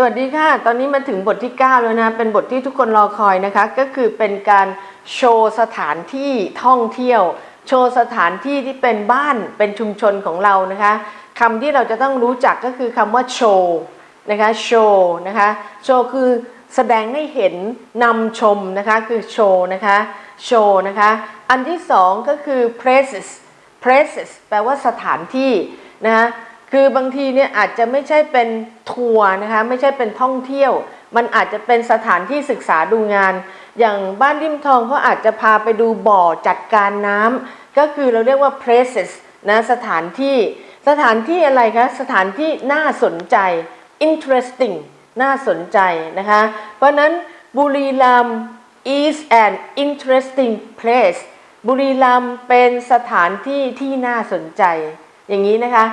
สวัสดีค่ะ ตอนนี้มาถึงบทที่ 9 แล้วนะ เป็นบทที่ทุกคนรอคอยนะคะ ก็คือเป็นการโชว์สถานที่ท่องเที่ยว โชว์สถานที่ที่เป็นบ้าน เป็นชุมชนของเรานะคะคำที่เราจะต้องรู้จักก็คือคำว่าโชว์นะคะ โชว์นะคะ โชว์คือแสดงให้เห็นนำชมนะคะ คือโชว์นะคะ โชว์นะคะ อันที่สองก็คือ places places แปลว่าสถานที่นะคะ คือบางทีเนี่ยอาจจะไม่ใช่เป็นทัวร์นะคะไม่ใช่เป็นท่องเที่ยว มันอาจจะเป็นสถานที่ศึกษาดูงาน อย่างบ้านริมทองเขาอาจจะพาไปดูบ่อจัดการน้ำก็คือเราเรียกว่า places นะสถานที่ สถานที่อะไรคะสถานที่น่าสนใจ interesting น่าสนใจนะคะ เพราะนั้นบุรีรัมย์ is an interesting place บุรีรัมย์เป็นสถานที่ที่น่าสนใจ อย่างนี้นะคะ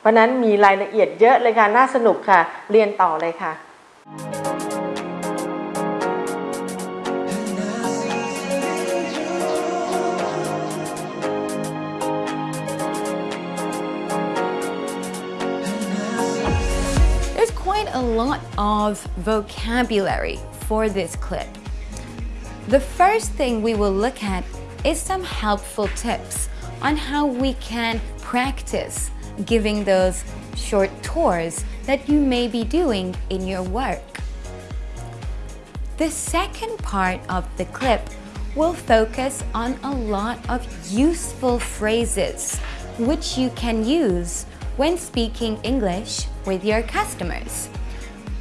เพราะนั้นมีรายละเอียดเยอะเลยค่ะ น่าสนุกค่ะ เรียนต่อเลยค่ะ There's quite a lot of vocabulary for this clip. The first thing we will look at is some helpful tips on how we can practice giving those short tours that you may be doing in your work. The second part of the clip will focus on a lot of useful phrases which you can use when speaking English with your customers.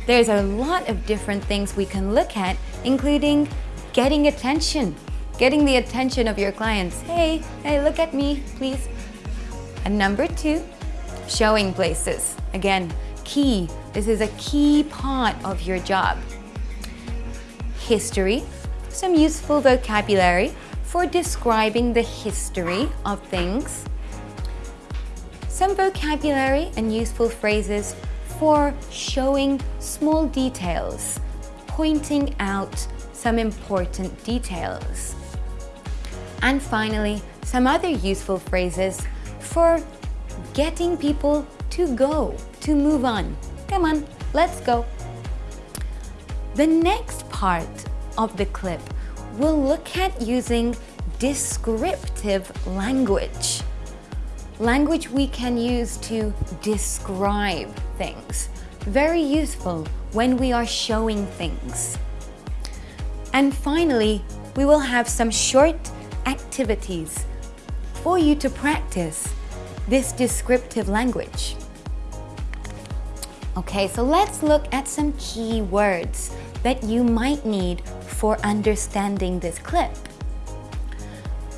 There's a lot of different things we can look at, including getting attention, getting the attention of your clients. Hey, hey, look at me, please. And number two, showing places. Again, key. This is a key part of your job. History, some useful vocabulary for describing the history of things. Some vocabulary and useful phrases for showing small details, pointing out some important details. And finally, some other useful phrases for getting people to go, to move on. Come on, let's go. The next part of the clip will look at using descriptive language. Language we can use to describe things. Very useful when we are showing things. And finally, we will have some short activities for you to practice this descriptive language. Okay, so let's look at some key words that you might need for understanding this clip.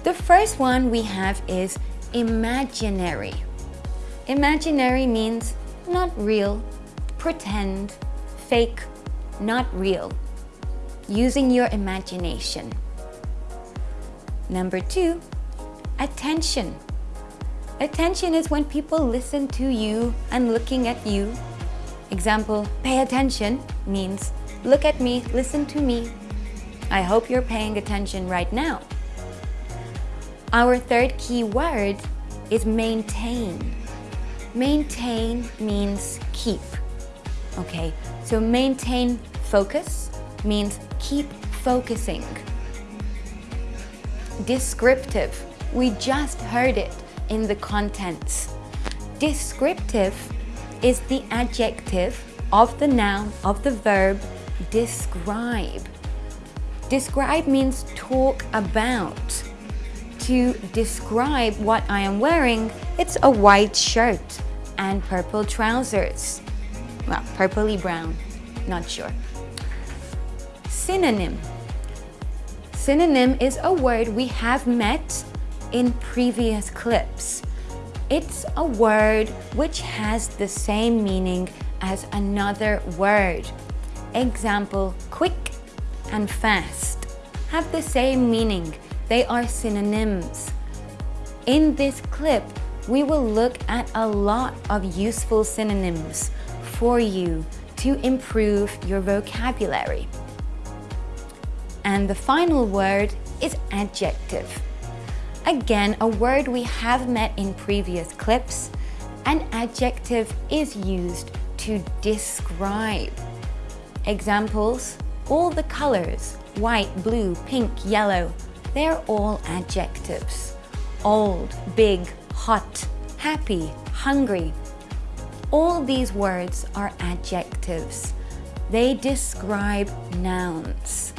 The first one we have is imaginary. Imaginary means not real, pretend, fake, not real. Using your imagination. Number two, attention. Attention is when people listen to you and looking at you. Example, pay attention means look at me, listen to me. I hope you're paying attention right now. Our third key word is maintain. Maintain means keep. Okay, so maintain focus means keep focusing. Descriptive, we just heard it in the contents. Descriptive is the adjective of the noun of the verb describe. Describe means talk about to describe what I am wearing, it's a white shirt and purple trousers. Well, purpley brown, not sure. Synonym. Synonym is a word we have met in previous clips. It's a word which has the same meaning as another word. Example, quick and fast have the same meaning they are synonyms. In this clip, we will look at a lot of useful synonyms for you to improve your vocabulary. And the final word is adjective. Again, a word we have met in previous clips. An adjective is used to describe. Examples all the colors white, blue, pink, yellow they're all adjectives. Old, big, hot, happy, hungry. All these words are adjectives. They describe nouns.